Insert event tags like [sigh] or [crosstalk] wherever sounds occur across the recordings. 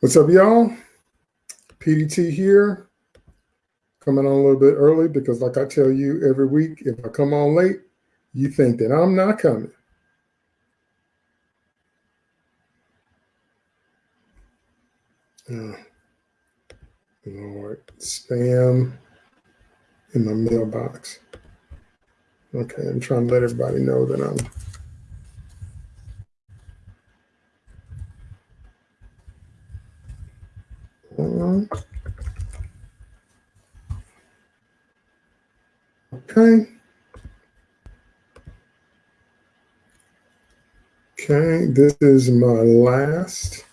What's up, y'all? PDT here, coming on a little bit early because, like I tell you every week, if I come on late, you think that I'm not coming. Uh, oh, Lord, spam in my mailbox. Okay, I'm trying to let everybody know that I'm Okay. Okay, this is my last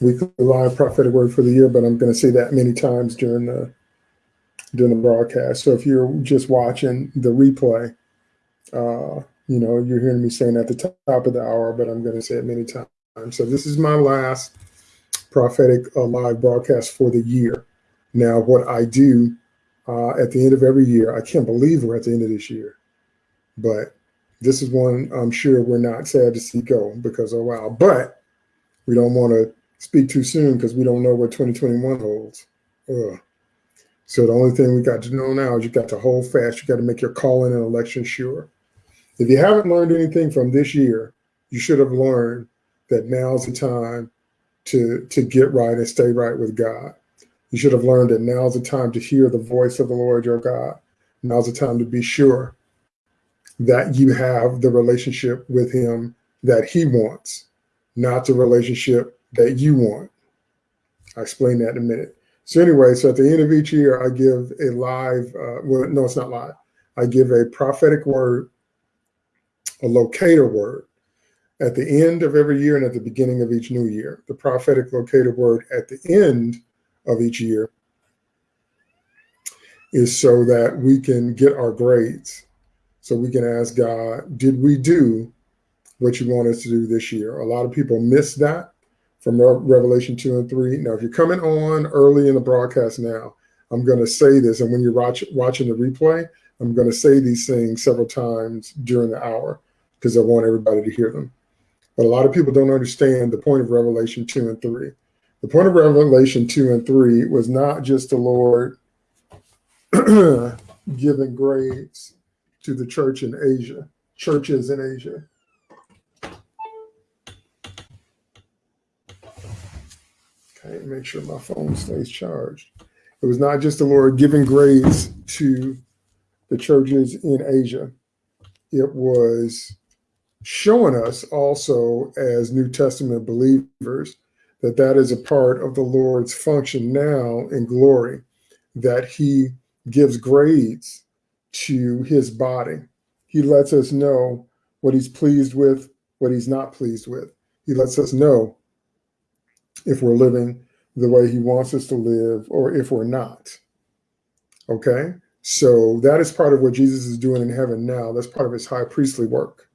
weekly live prophetic word for the year, but I'm going to say that many times during the during the broadcast. So if you're just watching the replay, uh, you know, you're hearing me saying at the top of the hour, but I'm going to say it many times. So this is my last prophetic uh, live broadcast for the year. Now, what I do uh, at the end of every year, I can't believe we're at the end of this year, but this is one I'm sure we're not sad to see go because, oh, wow. But we don't want to speak too soon because we don't know what 2021 holds. Ugh. So the only thing we got to know now is you got to hold fast. You got to make your calling and election sure. If you haven't learned anything from this year, you should have learned that now's the time to to get right and stay right with God. You should have learned that now's the time to hear the voice of the Lord your God. Now's the time to be sure that you have the relationship with him that he wants, not the relationship that you want. I'll explain that in a minute. So anyway, so at the end of each year, I give a live, uh, well, no, it's not live. I give a prophetic word, a locator word at the end of every year and at the beginning of each new year. The prophetic locator word at the end of each year is so that we can get our grades. So we can ask God, did we do what you want us to do this year? A lot of people miss that from Revelation 2 and 3. Now, if you're coming on early in the broadcast now, I'm going to say this. And when you're watch, watching the replay, I'm going to say these things several times during the hour because I want everybody to hear them. But a lot of people don't understand the point of Revelation 2 and 3. The point of Revelation 2 and 3 was not just the Lord [clears throat] giving grades to the church in Asia, churches in Asia. Okay, make sure my phone stays charged. It was not just the Lord giving grades to the churches in Asia. It was showing us also as New Testament believers that that is a part of the Lord's function now in glory, that he gives grades to his body. He lets us know what he's pleased with, what he's not pleased with. He lets us know if we're living the way he wants us to live or if we're not. Okay? So that is part of what Jesus is doing in heaven now. That's part of his high priestly work.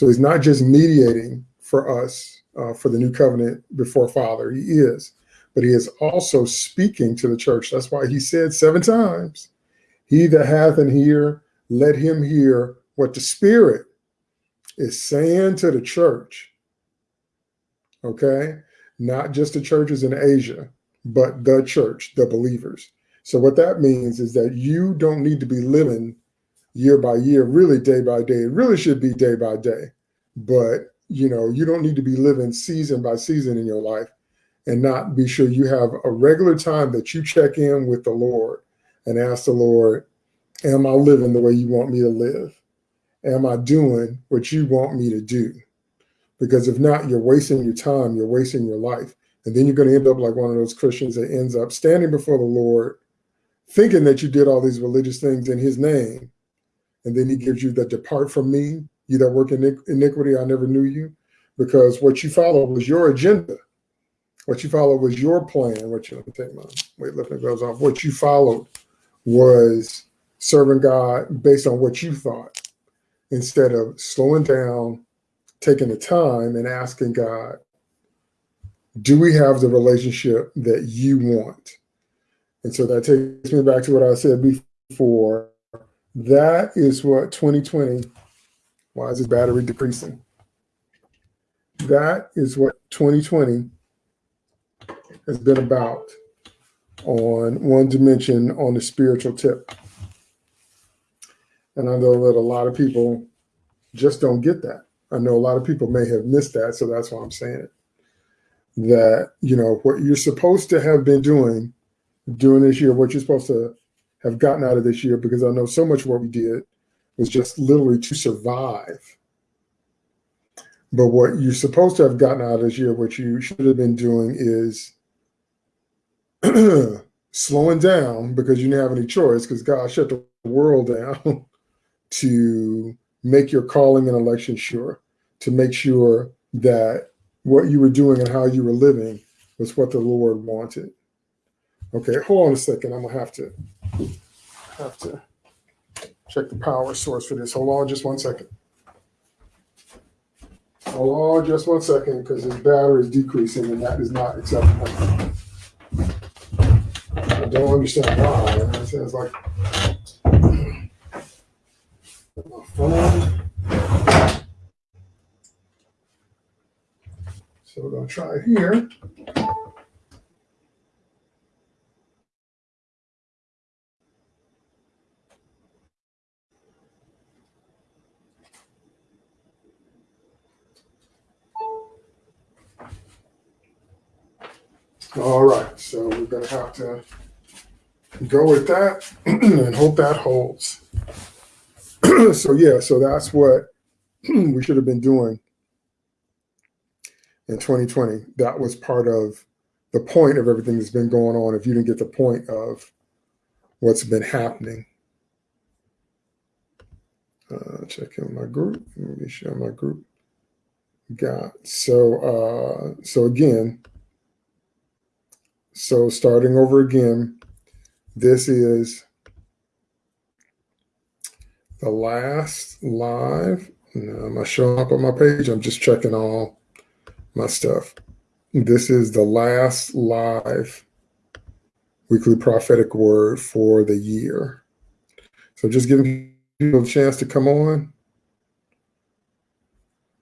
So he's not just mediating for us uh, for the new covenant before Father. He is, but he is also speaking to the church. That's why he said seven times, he that hath an ear, let him hear what the Spirit is saying to the church. Okay? Not just the churches in Asia, but the church, the believers. So what that means is that you don't need to be living year by year, really day by day. It really should be day by day. But, you know, you don't need to be living season by season in your life and not be sure you have a regular time that you check in with the Lord and ask the Lord, am I living the way you want me to live? Am I doing what you want me to do? Because if not, you're wasting your time, you're wasting your life. And then you're going to end up like one of those Christians that ends up standing before the Lord, thinking that you did all these religious things in his name, and then he gives you the depart from me, you that work in iniquity, I never knew you. Because what you followed was your agenda. What you followed was your plan. What you let me take my weightlifting gloves off. What you followed was serving God based on what you thought, instead of slowing down, taking the time and asking God, do we have the relationship that you want? And so that takes me back to what I said before that is what 2020, why is this battery decreasing? That is what 2020 has been about on one dimension on the spiritual tip. And I know that a lot of people just don't get that. I know a lot of people may have missed that, so that's why I'm saying it. That, you know, what you're supposed to have been doing during this year, what you're supposed to have gotten out of this year, because I know so much what we did was just literally to survive. But what you're supposed to have gotten out of this year, what you should have been doing is [clears throat] slowing down because you didn't have any choice because God shut the world down [laughs] to make your calling and election sure, to make sure that what you were doing and how you were living was what the Lord wanted. Okay, hold on a second. I'm gonna have to have to check the power source for this. Hold on just one second. Hold on just one second because the battery is decreasing and that is not acceptable. I don't understand why. It sounds like my phone. So we're gonna try it here. All right, so we're gonna have to go with that [clears throat] and hope that holds. [clears throat] so yeah, so that's what [clears throat] we should have been doing in 2020. That was part of the point of everything that's been going on. If you didn't get the point of what's been happening. Uh, check in my group. Let me share my group. Got so uh, so again, so starting over again, this is the last live. No, am I showing up on my page? I'm just checking all my stuff. This is the last live weekly prophetic word for the year. So just giving people a chance to come on.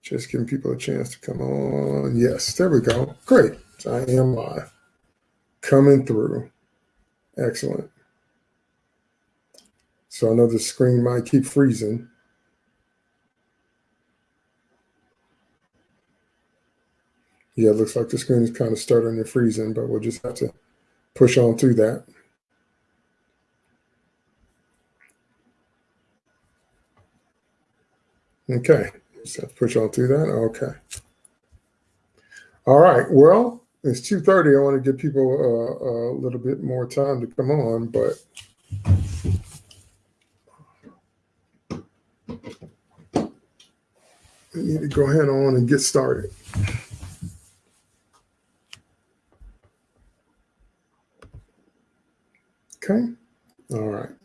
Just giving people a chance to come on. Yes, there we go. Great. I am live coming through. Excellent. So I know the screen might keep freezing. Yeah, it looks like the screen is kind of stuttering and freezing, but we'll just have to push on through that. Okay, just have to push on through that. Okay. All right, well, it's 2.30. I want to give people a, a little bit more time to come on, but we need to go ahead on and get started. Okay. All right.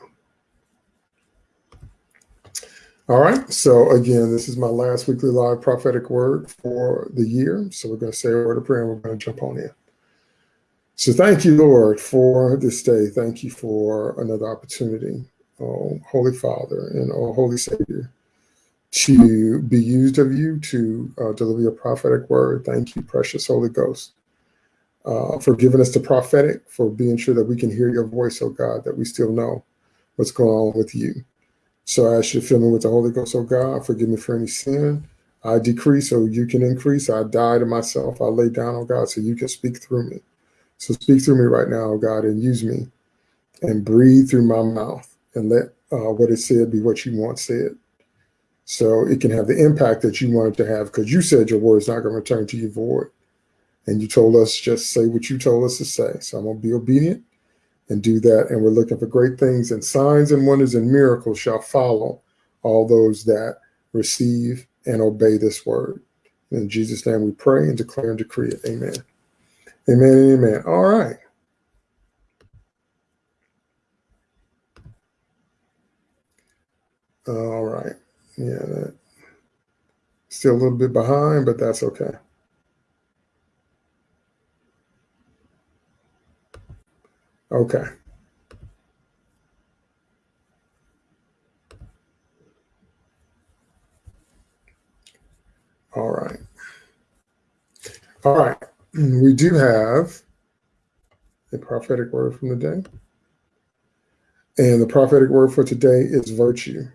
All right. So again, this is my last weekly live prophetic word for the year. So we're going to say a word of prayer and we're going to jump on in. So thank you, Lord, for this day. Thank you for another opportunity, oh Holy Father and oh Holy Savior, to be used of you to uh, deliver your prophetic word. Thank you, precious Holy Ghost, uh, for giving us the prophetic, for being sure that we can hear your voice, oh God, that we still know what's going on with you. So I ask you to fill me with the Holy Ghost, oh God. Forgive me for any sin. I decrease so you can increase. I die to myself. I lay down, oh God, so you can speak through me. So speak through me right now, oh God, and use me and breathe through my mouth and let uh, what is said be what you want said. So it can have the impact that you want it to have because you said your word is not going to return to you void. And you told us just say what you told us to say. So I'm going to be obedient and do that. And we're looking for great things and signs and wonders and miracles shall follow all those that receive and obey this word. In Jesus' name we pray and declare and decree it. Amen. Amen amen. All right. All right. Yeah, still a little bit behind, but that's okay. Okay. All right. All right. We do have a prophetic word from the day. And the prophetic word for today is virtue.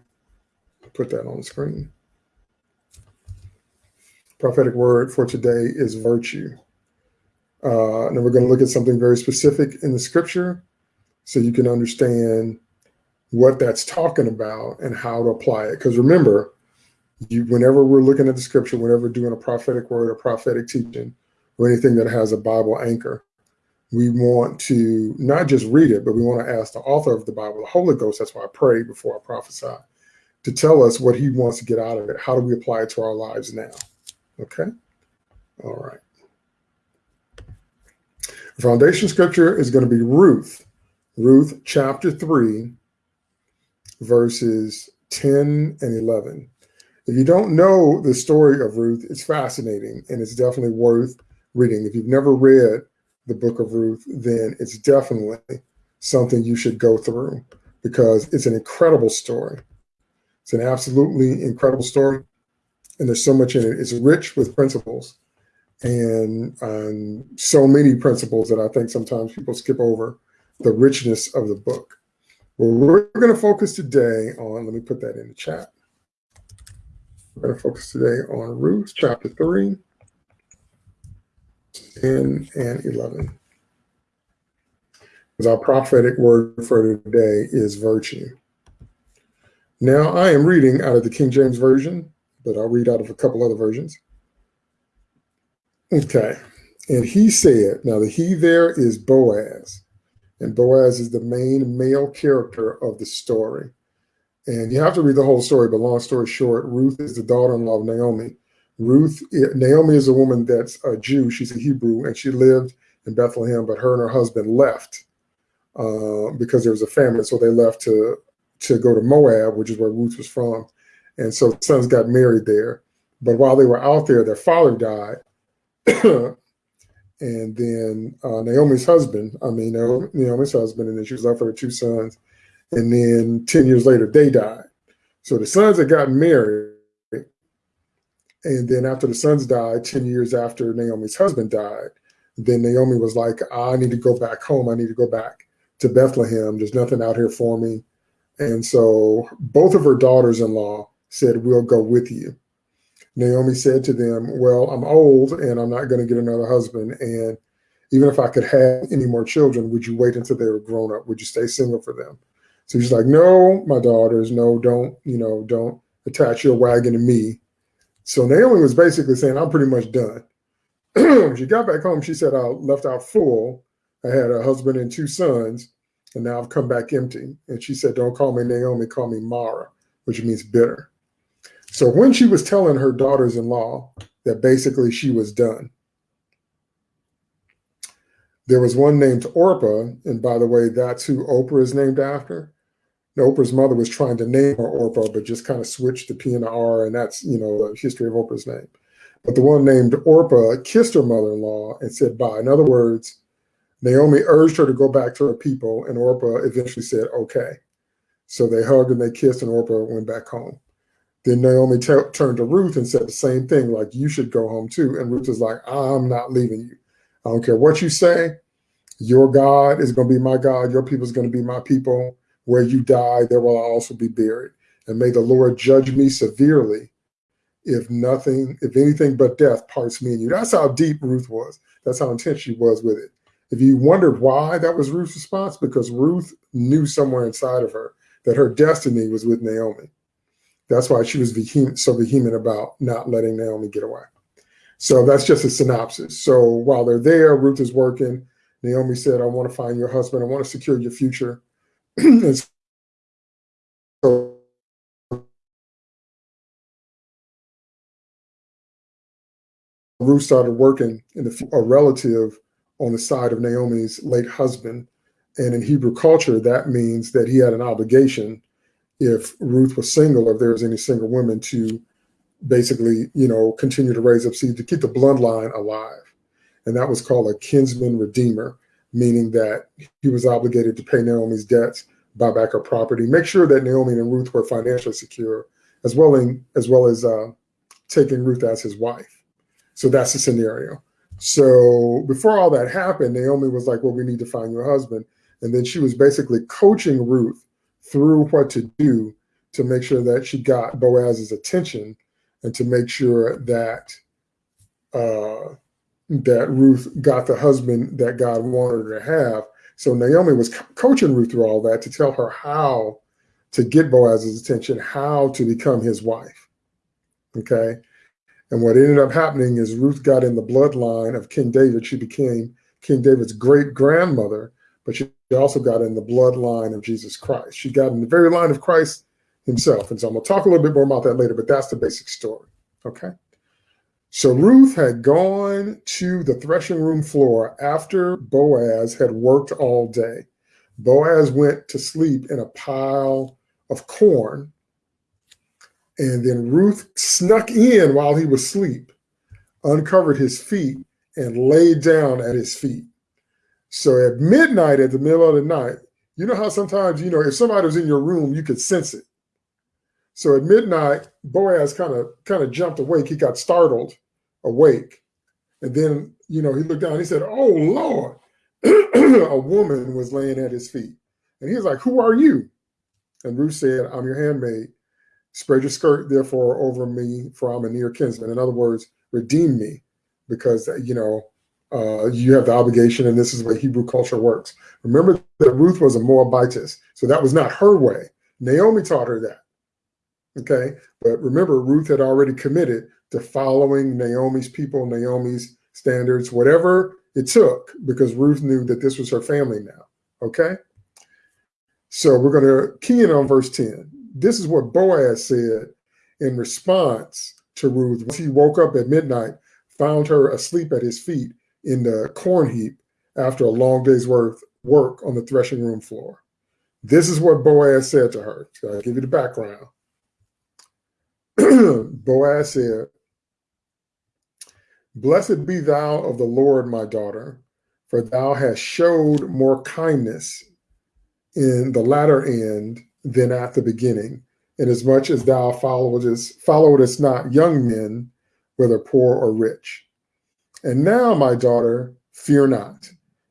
Put that on the screen. Prophetic word for today is virtue. Uh, and then we're going to look at something very specific in the scripture so you can understand what that's talking about and how to apply it. Because remember, you, whenever we're looking at the scripture, whenever doing a prophetic word or prophetic teaching or anything that has a Bible anchor, we want to not just read it, but we want to ask the author of the Bible, the Holy Ghost. That's why I pray before I prophesy to tell us what he wants to get out of it. How do we apply it to our lives now? Okay. All right. The foundation scripture is going to be Ruth, Ruth chapter 3, verses 10 and 11. If you don't know the story of Ruth, it's fascinating and it's definitely worth reading. If you've never read the book of Ruth, then it's definitely something you should go through because it's an incredible story. It's an absolutely incredible story. And there's so much in it. It's rich with principles and um, so many principles that I think sometimes people skip over the richness of the book. Well, we're going to focus today on, let me put that in the chat. We're going to focus today on Ruth chapter 3, 10 and 11. Because our prophetic word for today is virtue. Now, I am reading out of the King James Version, but I'll read out of a couple other versions. Okay. And he said, now the he there is Boaz. And Boaz is the main male character of the story. And you have to read the whole story, but long story short, Ruth is the daughter-in-law of Naomi. Ruth, Naomi is a woman that's a Jew. She's a Hebrew, and she lived in Bethlehem, but her and her husband left uh, because there was a famine. So they left to to go to Moab, which is where Ruth was from. And so sons got married there. But while they were out there, their father died. [coughs] and then uh, Naomi's husband, I mean, Naomi's husband, and then she was left with her two sons. And then 10 years later, they died. So the sons had gotten married. And then after the sons died, 10 years after Naomi's husband died, then Naomi was like, I need to go back home. I need to go back to Bethlehem. There's nothing out here for me. And so both of her daughters in law said, We'll go with you. Naomi said to them, Well, I'm old and I'm not going to get another husband. And even if I could have any more children, would you wait until they were grown up? Would you stay single for them? So she's like, No, my daughters, no, don't, you know, don't attach your wagon to me. So Naomi was basically saying, I'm pretty much done. [clears throat] she got back home, she said, I left out full. I had a husband and two sons, and now I've come back empty. And she said, Don't call me Naomi, call me Mara, which means bitter. So when she was telling her daughters in law that basically she was done, there was one named Orpah. And by the way, that's who Oprah is named after. Oprah's mother was trying to name her Orpah, but just kind of switched the P and the R, and that's, you know, the history of Oprah's name. But the one named Orpah kissed her mother-in-law and said bye. In other words, Naomi urged her to go back to her people, and Orpah eventually said, okay. So they hugged and they kissed, and Orpah went back home. Then Naomi turned to Ruth and said the same thing, like, you should go home too. And Ruth is like, I'm not leaving you. I don't care what you say. Your God is going to be my God. Your people is going to be my people. Where you die, there will I also be buried. And may the Lord judge me severely if nothing, if anything but death parts me and you. That's how deep Ruth was. That's how intense she was with it. If you wondered why that was Ruth's response, because Ruth knew somewhere inside of her that her destiny was with Naomi. That's why she was vehement, so vehement about not letting Naomi get away. So that's just a synopsis. So while they're there, Ruth is working. Naomi said, I want to find your husband. I want to secure your future. [clears throat] and so Ruth started working in the, a relative on the side of Naomi's late husband. And in Hebrew culture, that means that he had an obligation if Ruth was single, if there was any single women to basically, you know, continue to raise up seed to keep the bloodline alive. And that was called a kinsman redeemer, meaning that he was obligated to pay Naomi's debts, buy back her property, make sure that Naomi and Ruth were financially secure, as well in, as well as uh, taking Ruth as his wife. So that's the scenario. So before all that happened, Naomi was like, well, we need to find your husband. And then she was basically coaching Ruth through what to do to make sure that she got Boaz's attention and to make sure that uh, that Ruth got the husband that God wanted her to have. So Naomi was coaching Ruth through all that to tell her how to get Boaz's attention, how to become his wife. Okay. And what ended up happening is Ruth got in the bloodline of King David. She became King David's great grandmother, but she also got in the bloodline of Jesus Christ. She got in the very line of Christ himself. And so I'm going to talk a little bit more about that later, but that's the basic story. Okay. So Ruth had gone to the threshing room floor after Boaz had worked all day. Boaz went to sleep in a pile of corn. And then Ruth snuck in while he was asleep, uncovered his feet, and laid down at his feet. So at midnight, at the middle of the night, you know how sometimes, you know, if somebody was in your room, you could sense it. So at midnight, Boaz kind of kind of jumped awake. He got startled awake. And then, you know, he looked down, he said, Oh Lord, [clears throat] a woman was laying at his feet. And he was like, Who are you? And Ruth said, I'm your handmaid. Spread your skirt, therefore, over me, for I'm a near kinsman. In other words, redeem me, because, you know, uh, you have the obligation, and this is way Hebrew culture works. Remember that Ruth was a Moabitess, so that was not her way. Naomi taught her that. Okay. But remember, Ruth had already committed to following Naomi's people, Naomi's standards, whatever it took, because Ruth knew that this was her family now. Okay. So we're going to key in on verse 10. This is what Boaz said in response to Ruth. Once he woke up at midnight, found her asleep at his feet in the corn heap after a long day's worth work on the threshing room floor. This is what Boaz said to her. So I'll give you the background. [clears throat] Boaz said, Blessed be thou of the Lord, my daughter, for thou hast showed more kindness in the latter end than at the beginning, inasmuch as thou followedest, followedest not young men, whether poor or rich. And now, my daughter, fear not.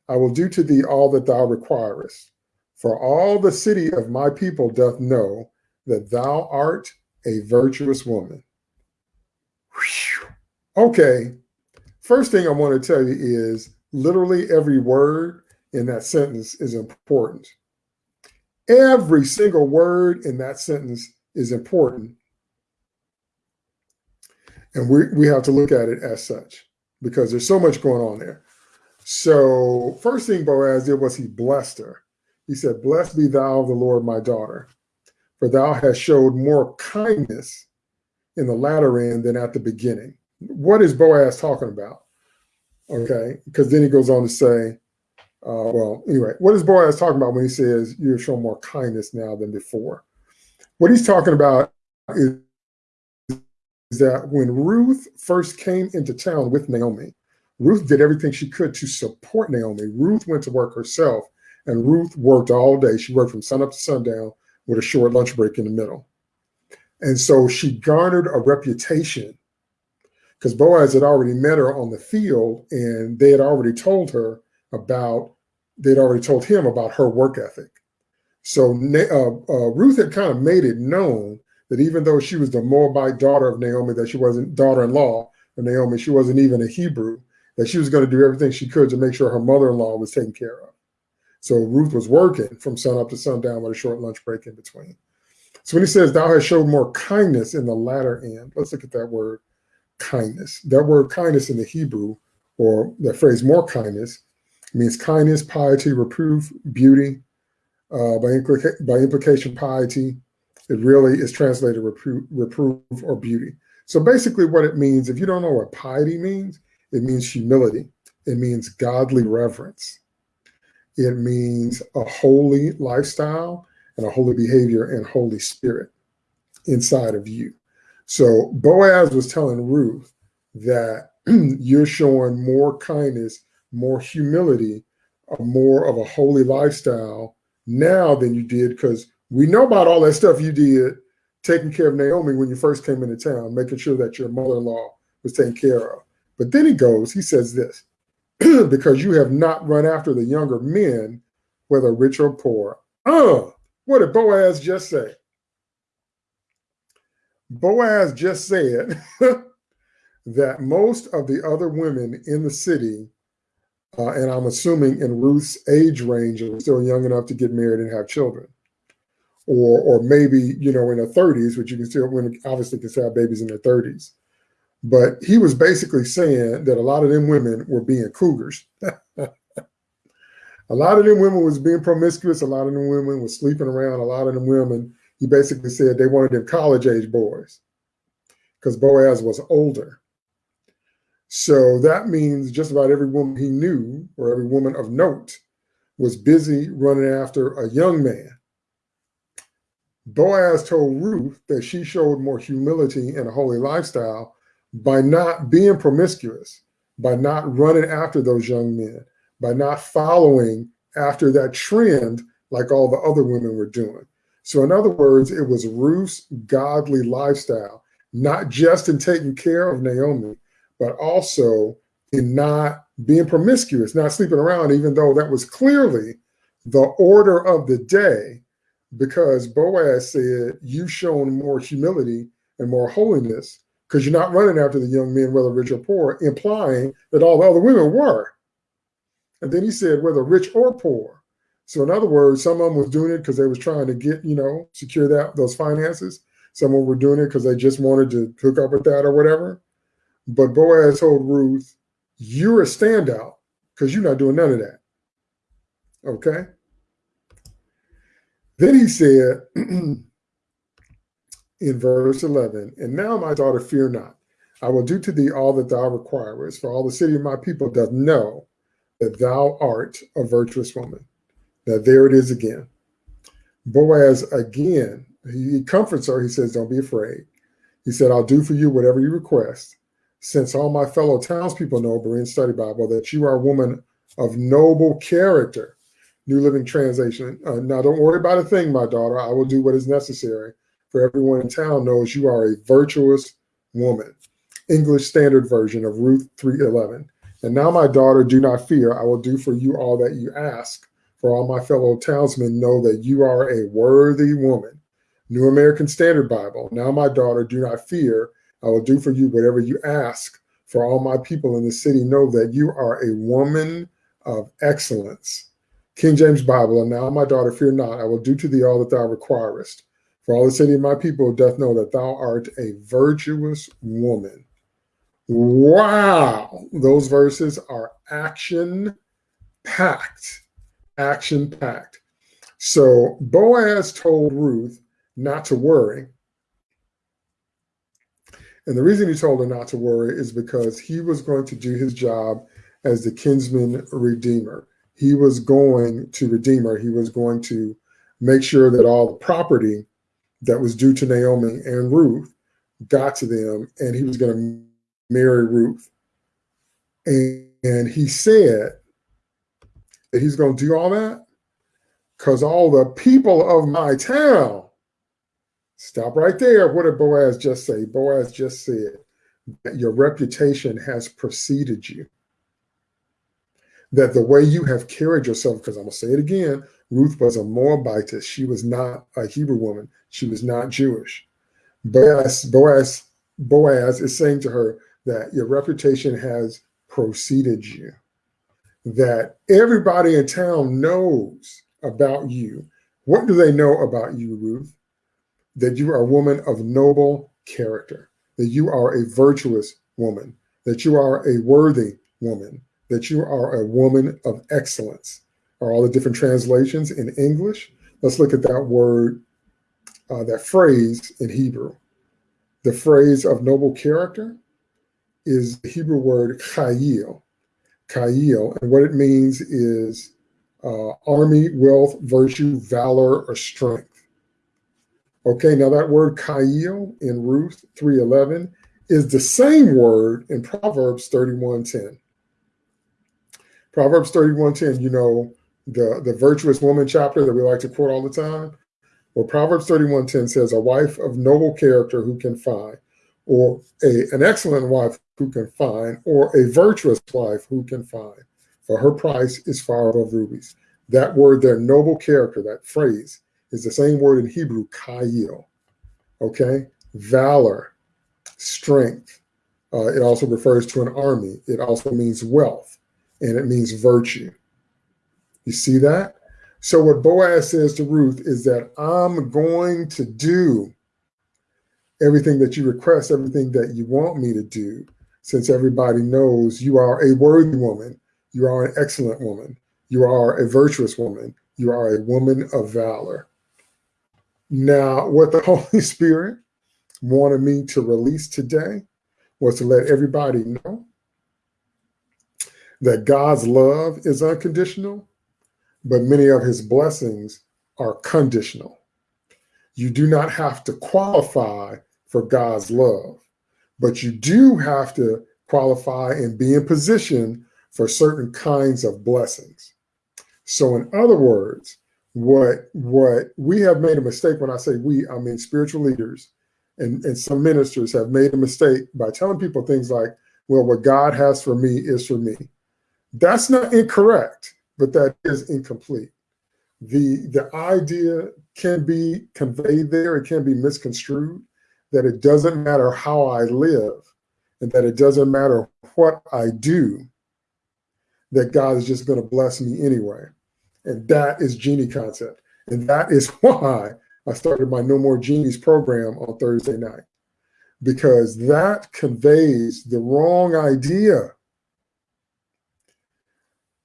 I will do to thee all that thou requirest. For all the city of my people doth know that thou art a virtuous woman. Whew. Okay, first thing I want to tell you is literally every word in that sentence is important. Every single word in that sentence is important. And we, we have to look at it as such because there's so much going on there. So first thing Boaz did was he blessed her. He said, blessed be thou the Lord, my daughter for thou hast showed more kindness in the latter end than at the beginning. What is Boaz talking about? Okay, because then he goes on to say, uh, well, anyway, what is Boaz talking about when he says you have shown more kindness now than before? What he's talking about is, is that when Ruth first came into town with Naomi, Ruth did everything she could to support Naomi. Ruth went to work herself, and Ruth worked all day. She worked from sun up to sundown with a short lunch break in the middle. And so she garnered a reputation because Boaz had already met her on the field and they had already told her about, they'd already told him about her work ethic. So uh, uh, Ruth had kind of made it known that even though she was the Moabite daughter of Naomi, that she wasn't daughter-in-law of Naomi, she wasn't even a Hebrew, that she was going to do everything she could to make sure her mother-in-law was taken care of. So Ruth was working from sun up to sundown with a short lunch break in between. So when he says, thou hast showed more kindness in the latter end, let's look at that word kindness. That word kindness in the Hebrew, or that phrase more kindness, means kindness, piety, reproof, beauty. Uh, by, implica by implication, piety, it really is translated reproof, reproof or beauty. So basically what it means, if you don't know what piety means, it means humility. It means godly reverence. It means a holy lifestyle and a holy behavior and Holy Spirit inside of you. So Boaz was telling Ruth that [clears throat] you're showing more kindness, more humility, more of a holy lifestyle now than you did because we know about all that stuff you did taking care of Naomi when you first came into town, making sure that your mother-in-law was taken care of, But then he goes, he says this, [clears throat] because you have not run after the younger men, whether rich or poor. Oh, what did Boaz just say? Boaz just said [laughs] that most of the other women in the city, uh, and I'm assuming in Ruth's age range, are still young enough to get married and have children. Or, or maybe, you know, in their 30s, which you can still, women obviously can still have babies in their 30s. But he was basically saying that a lot of them women were being cougars. [laughs] a lot of them women was being promiscuous. A lot of them women was sleeping around. A lot of them women, he basically said they wanted them college age boys because Boaz was older. So that means just about every woman he knew or every woman of note was busy running after a young man. Boaz told Ruth that she showed more humility and a holy lifestyle by not being promiscuous, by not running after those young men, by not following after that trend like all the other women were doing. So, in other words, it was Ruth's godly lifestyle, not just in taking care of Naomi, but also in not being promiscuous, not sleeping around, even though that was clearly the order of the day, because Boaz said, You've shown more humility and more holiness because you're not running after the young men, whether rich or poor, implying that all the other women were. And then he said, whether rich or poor. So in other words, some of them was doing it because they was trying to get, you know, secure that those finances. Some of them were doing it because they just wanted to hook up with that or whatever. But Boaz told Ruth, you're a standout because you're not doing none of that. Okay. Then he said, [clears throat] in verse 11, and now my daughter, fear not. I will do to thee all that thou requirest, for all the city of my people doth know that thou art a virtuous woman. Now there it is again. Boaz again, he comforts her. He says, don't be afraid. He said, I'll do for you whatever you request since all my fellow townspeople know, Berean Study Bible, that you are a woman of noble character. New Living Translation. Uh, now, don't worry about a thing, my daughter. I will do what is necessary, for everyone in town knows you are a virtuous woman. English Standard Version of Ruth 3:11. And now, my daughter, do not fear. I will do for you all that you ask. For all my fellow townsmen know that you are a worthy woman. New American Standard Bible. Now, my daughter, do not fear. I will do for you whatever you ask. For all my people in the city know that you are a woman of excellence. King James Bible, and now my daughter, fear not, I will do to thee all that thou requirest. For all the city of my people doth know that thou art a virtuous woman. Wow, those verses are action packed, action packed. So Boaz told Ruth not to worry and the reason he told her not to worry is because he was going to do his job as the kinsman redeemer. He was going to redeem her. He was going to make sure that all the property that was due to Naomi and Ruth got to them, and he was going to marry Ruth. And, and he said that he's going to do all that because all the people of my town Stop right there. What did Boaz just say? Boaz just said that your reputation has preceded you. That the way you have carried yourself, because I'm going to say it again, Ruth was a Moabitess. She was not a Hebrew woman. She was not Jewish. Boaz, Boaz, Boaz is saying to her that your reputation has preceded you. That everybody in town knows about you. What do they know about you, Ruth? that you are a woman of noble character, that you are a virtuous woman, that you are a worthy woman, that you are a woman of excellence. Are all the different translations in English? Let's look at that word, uh, that phrase in Hebrew. The phrase of noble character is the Hebrew word chayil, chayil, and what it means is uh, army, wealth, virtue, valor, or strength. Okay, now that word chayil in Ruth 3.11 is the same word in Proverbs 31.10. Proverbs 31.10, you know, the, the virtuous woman chapter that we like to quote all the time. Well, Proverbs 31.10 says, a wife of noble character who can find, or a, an excellent wife who can find, or a virtuous wife who can find, for her price is far above rubies. That word their noble character, that phrase, is the same word in Hebrew, chayil. Okay? Valor, strength. Uh, it also refers to an army. It also means wealth, and it means virtue. You see that? So what Boaz says to Ruth is that I'm going to do everything that you request, everything that you want me to do, since everybody knows you are a worthy woman, you are an excellent woman, you are a virtuous woman, you are a woman of valor. Now, what the [laughs] Holy Spirit wanted me to release today was to let everybody know that God's love is unconditional, but many of his blessings are conditional. You do not have to qualify for God's love, but you do have to qualify and be in position for certain kinds of blessings. So in other words, what what we have made a mistake when I say we, I mean spiritual leaders and, and some ministers have made a mistake by telling people things like, well, what God has for me is for me. That's not incorrect, but that is incomplete. The, the idea can be conveyed there, it can be misconstrued, that it doesn't matter how I live and that it doesn't matter what I do, that God is just going to bless me anyway. And that is genie concept. And that is [laughs] why I started my No More Genies program on Thursday night because that conveys the wrong idea.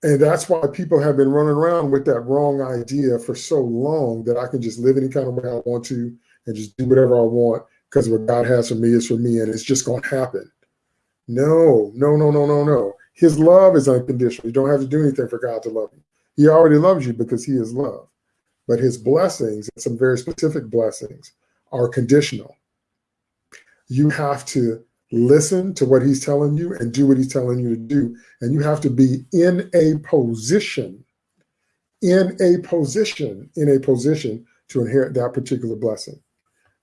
And that's why people have been running around with that wrong idea for so long that I can just live any kind of way I want to and just do whatever I want because what God has for me is for me and it's just going to happen. No, no, no, no, no, no. His love is unconditional. You don't have to do anything for God to love you. He already loves you because he is love but his blessings, some very specific blessings, are conditional. You have to listen to what he's telling you and do what he's telling you to do. And you have to be in a position, in a position, in a position to inherit that particular blessing.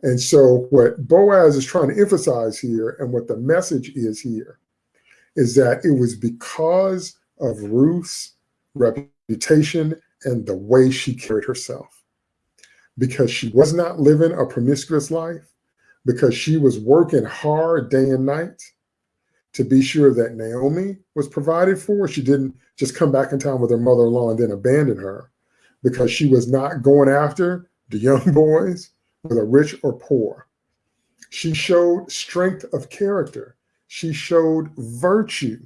And so what Boaz is trying to emphasize here and what the message is here is that it was because of Ruth's reputation and the way she carried herself. Because she was not living a promiscuous life, because she was working hard day and night to be sure that Naomi was provided for. She didn't just come back in town with her mother-in-law and then abandon her because she was not going after the young [laughs] boys, whether rich or poor. She showed strength of character. She showed virtue.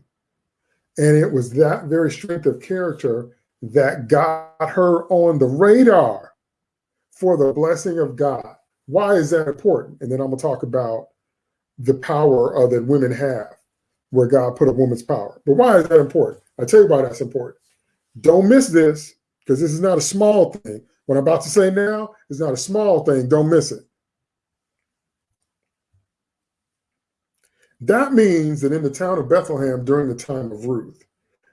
And it was that very strength of character that got her on the radar for the blessing of God. Why is that important? And then I'm going to talk about the power uh, that women have, where God put a woman's power. But why is that important? I tell you why that's important. Don't miss this, because this is not a small thing. What I'm about to say now is not a small thing. Don't miss it. That means that in the town of Bethlehem during the time of Ruth,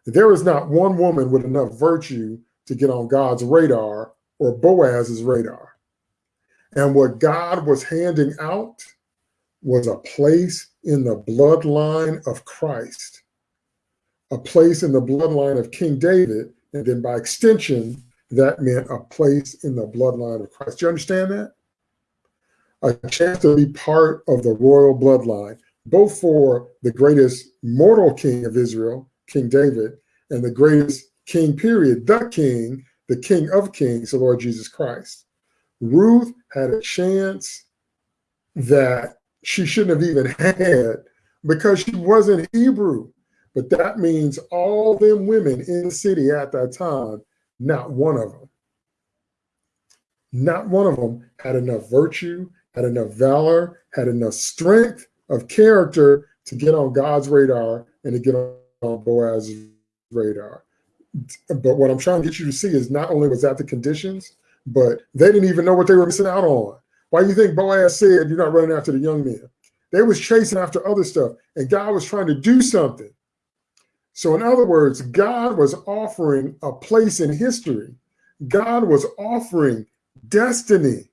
there is not one woman with enough virtue to get on God's radar or Boaz's radar. And what God was handing out was a place in the bloodline of Christ, a place in the bloodline of King David, and then by extension, that meant a place in the bloodline of Christ. Do you understand that? A chance to be part of the royal bloodline, both for the greatest mortal king of Israel, King David, and the greatest king period, the king, the king of kings, the Lord Jesus Christ. Ruth had a chance that she shouldn't have even had because she wasn't Hebrew. But that means all them women in the city at that time, not one of them, not one of them had enough virtue, had enough valor, had enough strength of character to get on God's radar and to get on Boaz's radar. But what I'm trying to get you to see is not only was that the conditions, but they didn't even know what they were missing out on. Why do you think Boaz said you're not running after the young men? They was chasing after other stuff, and God was trying to do something. So in other words, God was offering a place in history. God was offering destiny.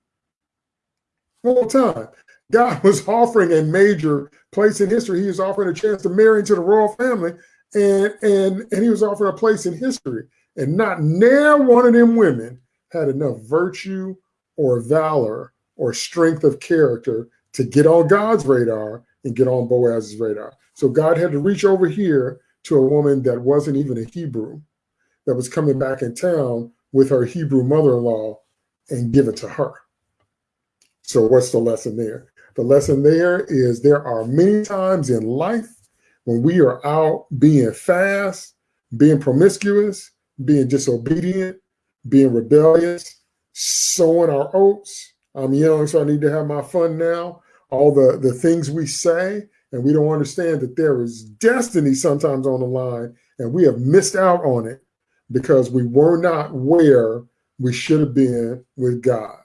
One time. God [laughs] was offering a major place in history. He was offering a chance to marry into the royal family, and and and he was offering a place in history. And not near one of them women had enough virtue or valor or strength of character to get on God's radar and get on Boaz's radar. So God had to reach over here to a woman that wasn't even a Hebrew, that was coming back in town with her Hebrew mother-in-law and give it to her. So what's the lesson there? The lesson there is there are many times in life when we are out being fast, being promiscuous, being disobedient, being rebellious, sowing our oats. I'm young, so I need to have my fun now. All the, the things we say, and we don't understand that there is destiny sometimes on the line, and we have missed out on it because we were not where we should have been with God.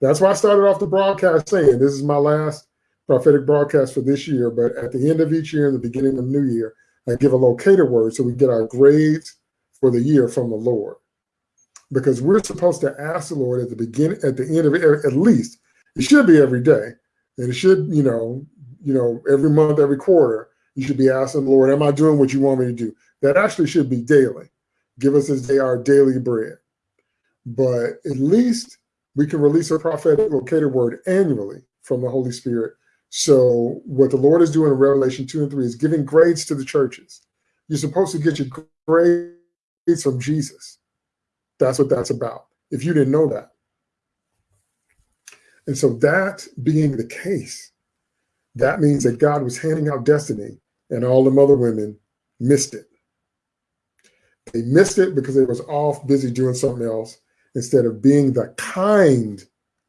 That's why I started off the broadcast saying this is my last prophetic broadcast for this year. But at the end of each year and the beginning of the new year, I give a locator word so we get our grades for the year from the Lord. Because we're supposed to ask the Lord at the beginning, at the end of it, at least it should be every day, and it should, you know, you know, every month, every quarter, you should be asking the Lord, "Am I doing what you want me to do?" That actually should be daily. Give us this day our daily bread. But at least we can release a prophetic locator word annually from the Holy Spirit. So what the Lord is doing in Revelation 2 and 3 is giving grades to the churches. You're supposed to get your grades from Jesus. That's what that's about. If you didn't know that. And so that being the case, that means that God was handing out destiny and all the other women missed it. They missed it because they was off busy doing something else instead of being the kind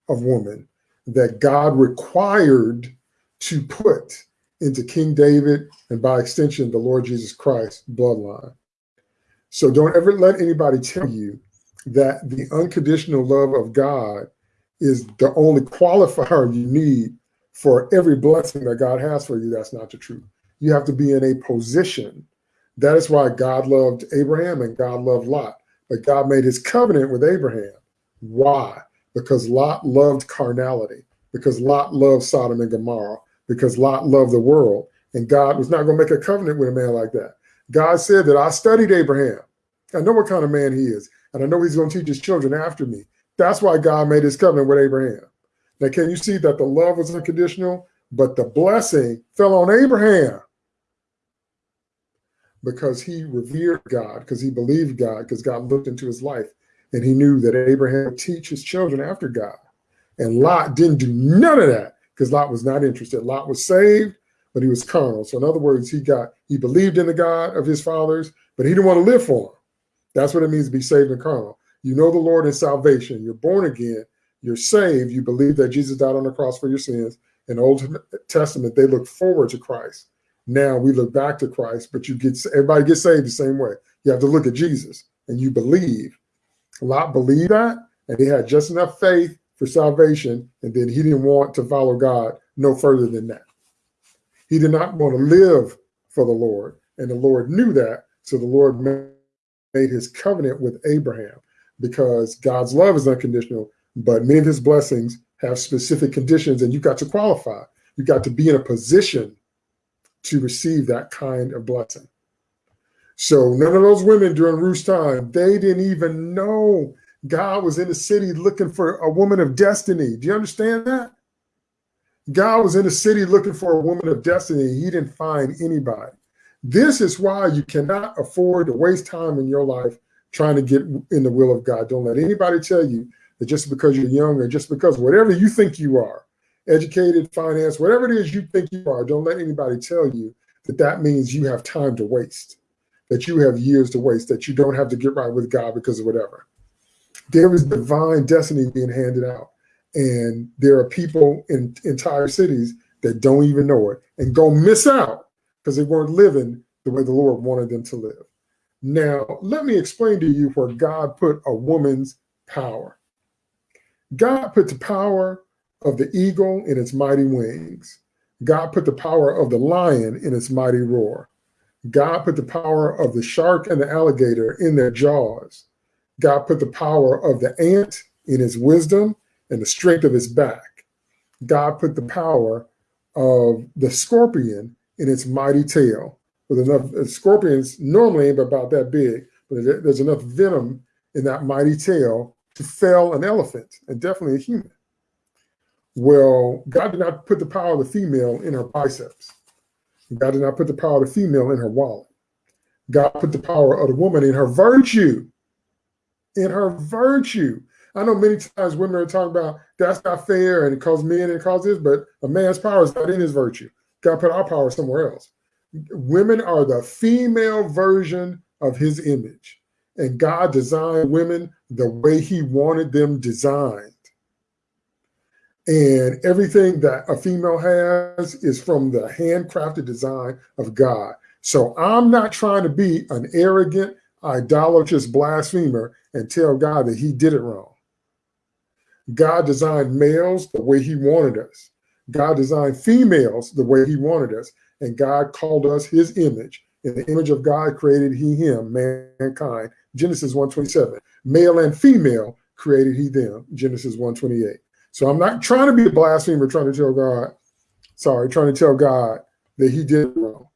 of woman that God required to put into King David and by extension, the Lord Jesus Christ bloodline. So don't ever let anybody tell you that the unconditional love of God is the only qualifier you need for every blessing that God has for you. That's not the truth. You have to be in a position. That is why God loved Abraham and God loved Lot. But God made his covenant with Abraham. Why? Because Lot loved carnality, because Lot loved Sodom and Gomorrah, because Lot loved the world. And God was not going to make a covenant with a man like that. God said that I studied Abraham. I know what kind of man he is. And I know he's going to teach his children after me. That's why God made his covenant with Abraham. Now, can you see that the love was unconditional, but the blessing fell on Abraham? Because he revered God, because he believed God, because God looked into his life and he knew that Abraham would teach his children after God. And Lot didn't do none of that because Lot was not interested. Lot was saved, but he was carnal. So in other words, he got he believed in the God of his fathers, but he didn't want to live for him. That's what it means to be saved and carnal. You know the Lord in salvation. You're born again. You're saved. You believe that Jesus died on the cross for your sins. In the Old Testament, they look forward to Christ. Now we look back to Christ, but you get everybody gets saved the same way. You have to look at Jesus and you believe. Lot believed that, and he had just enough faith for salvation, and then he didn't want to follow God no further than that. He did not want to live for the Lord, and the Lord knew that, so the Lord made his covenant with Abraham because God's love is unconditional, but many of his blessings have specific conditions, and you've got to qualify. You've got to be in a position to receive that kind of blessing. So none of those women during Ruth's time, they didn't even know God was in the city looking for a woman of destiny. Do you understand that? God was in the city looking for a woman of destiny. He didn't find anybody. This is why you cannot afford to waste time in your life trying to get in the will of God. Don't let anybody tell you that just because you're young or just because whatever you think you are, educated, finance, whatever it is you think you are, don't let anybody tell you that that means you have time to waste that you have years to waste, that you don't have to get right with God because of whatever. There is divine destiny being handed out. And there are people in entire cities that don't even know it and go miss out because they weren't living the way the Lord wanted them to live. Now, let me explain to you where God put a woman's power. God put the power of the eagle in its mighty wings. God put the power of the lion in its mighty roar. God put the power of the shark and the alligator in their jaws. God put the power of the ant in his wisdom and the strength of his back. God put the power of the scorpion in its mighty tail. With enough uh, scorpions normally about that big, but there's enough venom in that mighty tail to fell an elephant and definitely a human. Well, God did not put the power of the female in her biceps. God did not put the power of the female in her wallet. God put the power of the woman in her virtue. In her virtue. I know many times women are talking about that's not fair and it causes men and it this, but a man's power is not in his virtue. God put our power somewhere else. Women are the female version of his image. And God designed women the way he wanted them designed. And everything that a female has is from the handcrafted design of God. So I'm not trying to be an arrogant, idolatrous blasphemer and tell God that he did it wrong. God designed males the way he wanted us. God designed females the way he wanted us. And God called us his image. In the image of God created he him, mankind. Genesis 127. Male and female created he them. Genesis 128. So I'm not trying to be a blasphemer, trying to tell God, sorry, trying to tell God that he did wrong.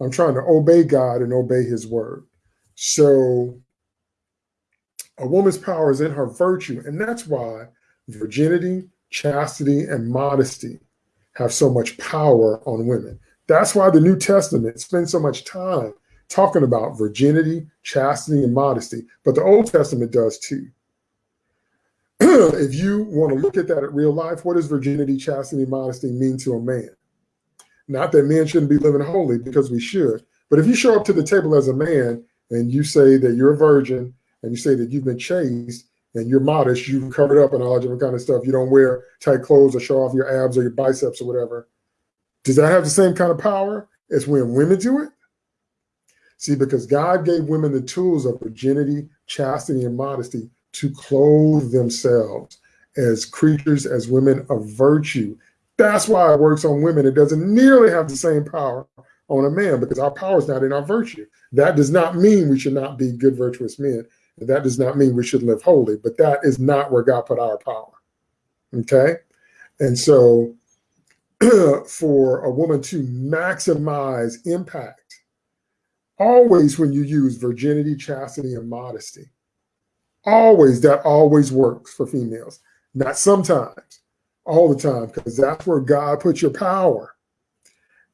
I'm trying to obey God and obey his word. So a woman's power is in her virtue. And that's why virginity, chastity, and modesty have so much power on women. That's why the New Testament spends so much time talking about virginity, chastity, and modesty. But the Old Testament does too. [clears throat] if you want to look at that at real life, what does virginity, chastity, modesty mean to a man? Not that men shouldn't be living holy because we should. But if you show up to the table as a man and you say that you're a virgin and you say that you've been chaste and you're modest, you've covered up and all different kind of stuff. You don't wear tight clothes or show off your abs or your biceps or whatever. Does that have the same kind of power as when women do it? See, because God gave women the tools of virginity, chastity, and modesty to clothe themselves as creatures, as women of virtue. That's why it works on women. It doesn't nearly have the same power on a man because our power is not in our virtue. That does not mean we should not be good, virtuous men. That does not mean we should live holy, but that is not where God put our power. Okay. And so [clears throat] for a woman to maximize impact, always when you use virginity, chastity, and modesty, always that always works for females. Not sometimes, all the time, because that's where God put your power.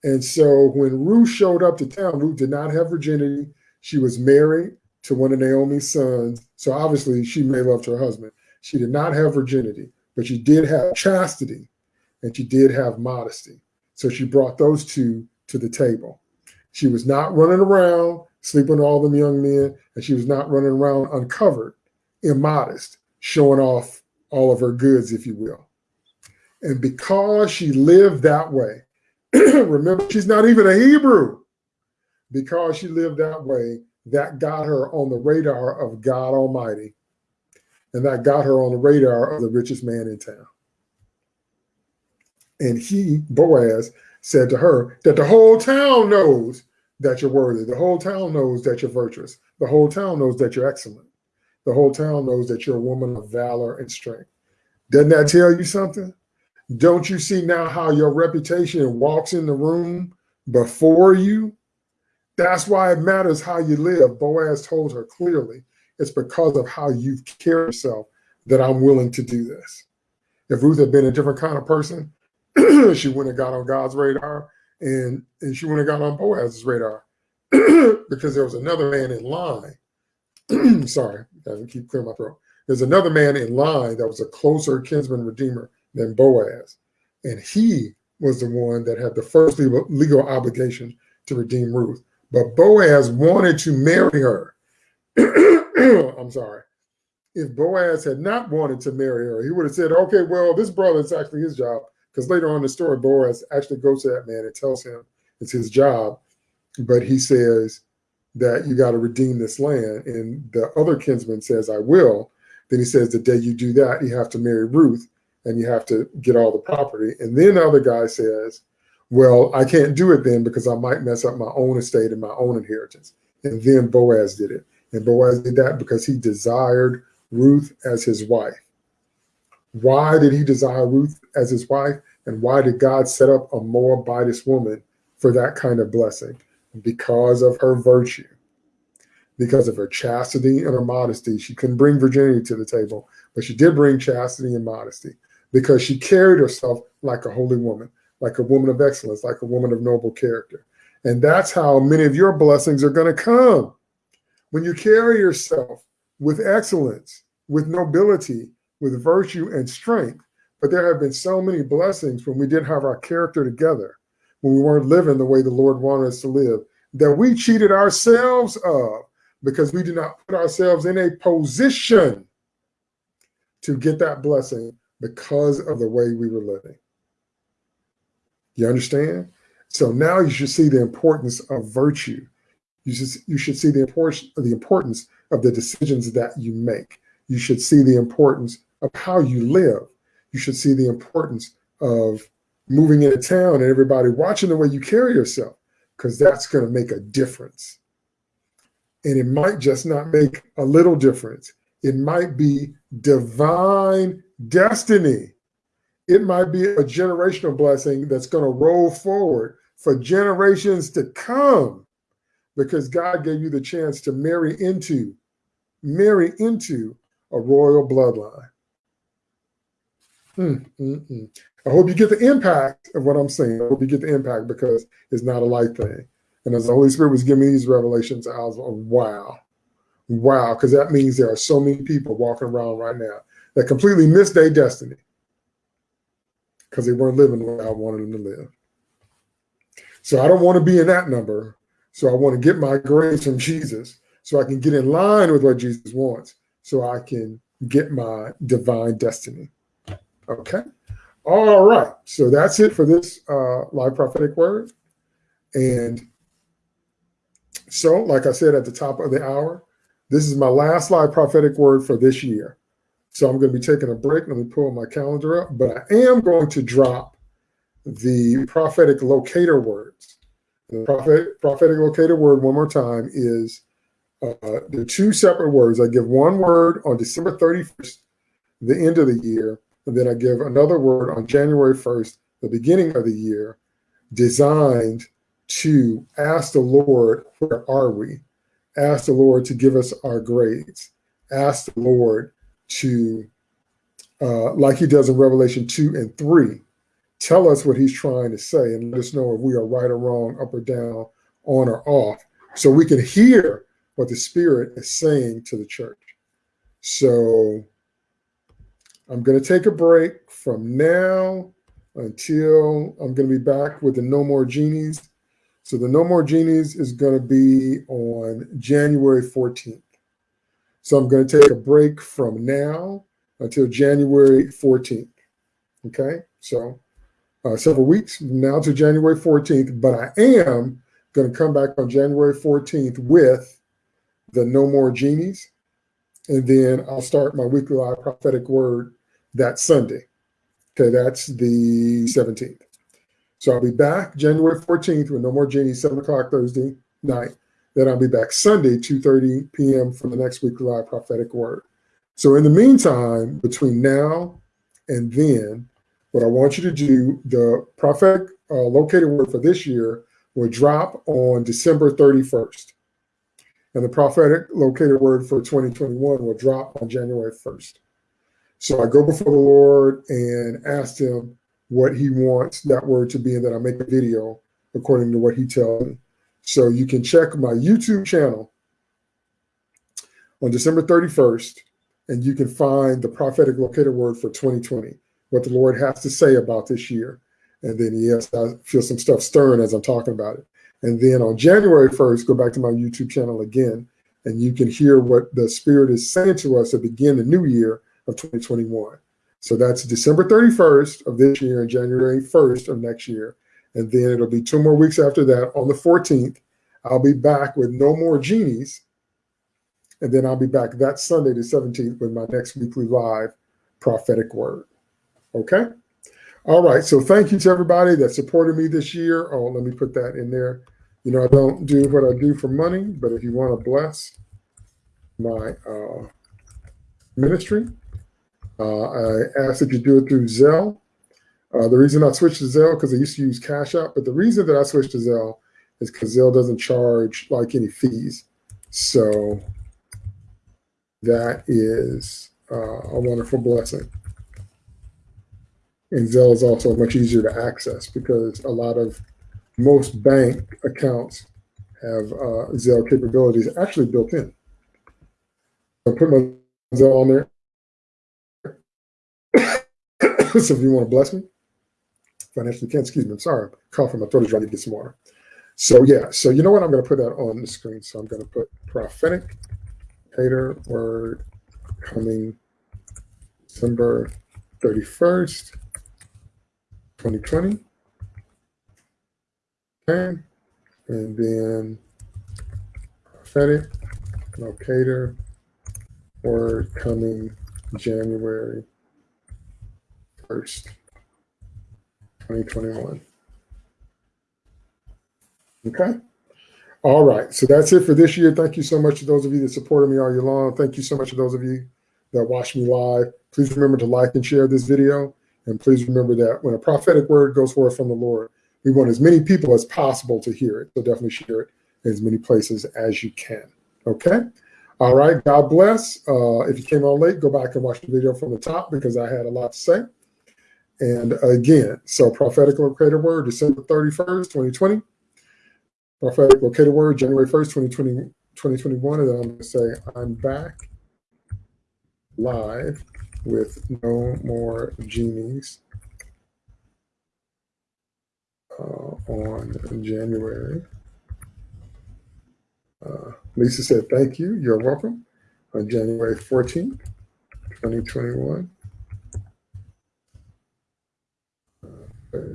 And so when Ruth showed up to town, Ruth did not have virginity. She was married to one of Naomi's sons. So obviously she may loved her husband. She did not have virginity, but she did have chastity and she did have modesty. So she brought those two to the table. She was not running around sleeping with all them young men, and she was not running around uncovered, immodest, showing off all of her goods, if you will. And because she lived that way, [clears throat] remember, she's not even a Hebrew. Because she lived that way, that got her on the radar of God Almighty. And that got her on the radar of the richest man in town. And he, Boaz, said to her that the whole town knows that you're worthy. The whole town knows that you're virtuous. The whole town knows that you're excellent. The whole town knows that you're a woman of valor and strength. Doesn't that tell you something? Don't you see now how your reputation walks in the room before you? That's why it matters how you live. Boaz told her clearly, it's because of how you've carried yourself that I'm willing to do this. If Ruth had been a different kind of person, [clears throat] she wouldn't have got on God's radar and, and she wouldn't have got on Boaz's radar [clears throat] because there was another man in line. [clears throat] Sorry, I keep clearing my throat. There's another man in line that was a closer kinsman redeemer than Boaz. And he was the one that had the first legal, legal obligation to redeem Ruth. But Boaz wanted to marry her. [clears throat] I'm sorry. If Boaz had not wanted to marry her, he would have said, okay, well, this brother is actually his job. Because later on in the story, Boaz actually goes to that man and tells him it's his job. But he says that you got to redeem this land. And the other kinsman says, I will. Then he says, the day you do that, you have to marry Ruth and you have to get all the property. And then the other guy says, well, I can't do it then because I might mess up my own estate and my own inheritance. And then Boaz did it. And Boaz did that because he desired Ruth as his wife. Why did he desire Ruth as his wife? And why did God set up a Moabitess woman for that kind of blessing? Because of her virtue, because of her chastity and her modesty. She couldn't bring virginity to the table, but she did bring chastity and modesty because she carried herself like a holy woman, like a woman of excellence, like a woman of noble character. And that's how many of your blessings are going to come. When you carry yourself with excellence, with nobility, with virtue and strength. But there have been so many blessings when we didn't have our character together, when we weren't living the way the Lord wanted us to live, that we cheated ourselves of because we did not put ourselves in a position to get that blessing because of the way we were living. You understand? So now you should see the importance of virtue. You should, you should see the importance, the importance of the decisions that you make. You should see the importance of how you live. You should see the importance of moving into town and everybody watching the way you carry yourself, because that's going to make a difference. And it might just not make a little difference. It might be divine destiny. It might be a generational blessing that's going to roll forward for generations to come because God gave you the chance to marry into, marry into a royal bloodline. Mm, mm, mm. I hope you get the impact of what I'm saying. I hope you get the impact because it's not a light thing. And as the Holy Spirit was giving me these revelations, I was like, wow, wow, because that means there are so many people walking around right now that completely missed their destiny because they weren't living way I wanted them to live. So I don't want to be in that number. So I want to get my grace from Jesus so I can get in line with what Jesus wants so I can get my divine destiny. Okay. All right. So that's it for this uh, live prophetic word. And so, like I said at the top of the hour, this is my last live prophetic word for this year. So I'm going to be taking a break. Let me pull my calendar up. But I am going to drop the prophetic locator words. The prophet, prophetic locator word, one more time, is uh, the two separate words. I give one word on December 31st, the end of the year, and then I give another word on January 1st, the beginning of the year, designed to ask the Lord, where are we? Ask the Lord to give us our grades. Ask the Lord to, uh, like he does in Revelation 2 and 3, tell us what he's trying to say and let us know if we are right or wrong, up or down, on or off, so we can hear what the Spirit is saying to the church. So I'm going to take a break from now until I'm going to be back with the No More Genies. So the No More Genies is going to be on January 14th. So I'm going to take a break from now until January 14th. Okay, so uh, several weeks now to January 14th, but I am going to come back on January 14th with the No More Genies. And then I'll start my weekly live prophetic word that Sunday. Okay, that's the 17th. So I'll be back January 14th with No More Genies, 7 o'clock Thursday night. Then I'll be back Sunday, 2.30 p.m. for the next week live prophetic word. So in the meantime, between now and then, what I want you to do, the prophetic uh, locator word for this year will drop on December 31st. And the prophetic locator word for 2021 will drop on January 1st. So I go before the Lord and ask him what he wants that word to be, and that I make a video according to what he tells me. So you can check my YouTube channel on December 31st, and you can find the prophetic locator word for 2020, what the Lord has to say about this year. And then, yes, I feel some stuff stirring as I'm talking about it. And then on January 1st, go back to my YouTube channel again, and you can hear what the Spirit is saying to us to begin the new year of 2021. So that's December 31st of this year and January 1st of next year. And then it'll be two more weeks after that on the 14th. I'll be back with no more genies. And then I'll be back that Sunday, the 17th, with my next weekly live prophetic word. Okay. All right. So thank you to everybody that supported me this year. Oh, let me put that in there. You know, I don't do what I do for money, but if you want to bless my uh, ministry, Uh, I ask that you do it through Zelle. Uh, the reason I switched to Zelle because I used to use Cash App, but the reason that I switched to Zelle is because Zelle doesn't charge like any fees. So that is uh, a wonderful blessing. And Zelle is also much easier to access because a lot of most bank accounts have uh, Zelle capabilities actually built in. I put my Zelle on there. [coughs] so if you want to bless me, financially can't, excuse me, I'm sorry, I'm coughing, my throat is ready to get some water. So yeah, so you know what? I'm going to put that on the screen. So I'm going to put prophetic hater word coming December 31st, 2020. Okay. And then prophetic locator word coming January 1st, 2021. Okay. All right. So that's it for this year. Thank you so much to those of you that supported me all year long. Thank you so much to those of you that watched me live. Please remember to like and share this video. And please remember that when a prophetic word goes forth from the Lord, we want as many people as possible to hear it. So definitely share it in as many places as you can. Okay. All right. God bless. Uh, if you came on late, go back and watch the video from the top because I had a lot to say. And again, so prophetic locator word, December 31st, 2020. Prophetic locator word, January 1st, 2020, 2021. And then I'm going to say, I'm back live with no more genies uh, on January. Uh, Lisa said, thank you. You're welcome. On January 14th, 2021.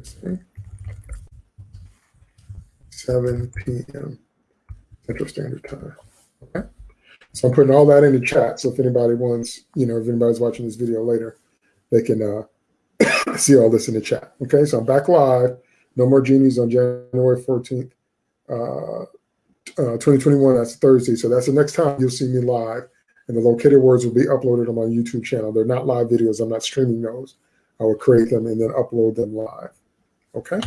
Thursday, 7 p.m. Central Standard Time. Okay. So I'm putting all that in the chat. So if anybody wants, you know, if anybody's watching this video later, they can uh, [coughs] see all this in the chat. Okay. So I'm back live. No more genies on January 14th, uh, uh, 2021. That's Thursday. So that's the next time you'll see me live. And the locator words will be uploaded on my YouTube channel. They're not live videos. I'm not streaming those. I will create them and then upload them live. Okay.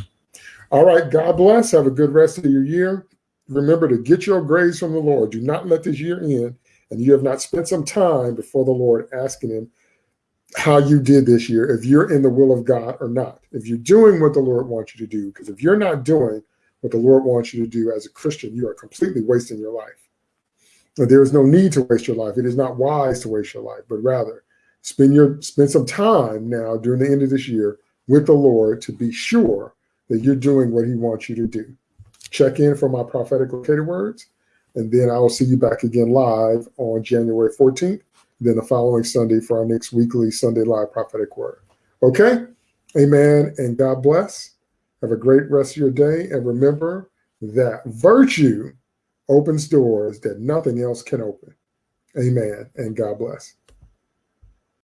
All right. God bless. Have a good rest of your year. Remember to get your grace from the Lord. Do not let this year end and you have not spent some time before the Lord asking him how you did this year, if you're in the will of God or not, if you're doing what the Lord wants you to do. Because if you're not doing what the Lord wants you to do as a Christian, you are completely wasting your life. And there is no need to waste your life. It is not wise to waste your life, but rather spend your spend some time now during the end of this year with the Lord to be sure that you're doing what he wants you to do. Check in for my prophetic locator words, and then I will see you back again live on January 14th, then the following Sunday for our next weekly Sunday Live prophetic word. Okay? Amen, and God bless. Have a great rest of your day, and remember that virtue opens doors that nothing else can open. Amen, and God bless.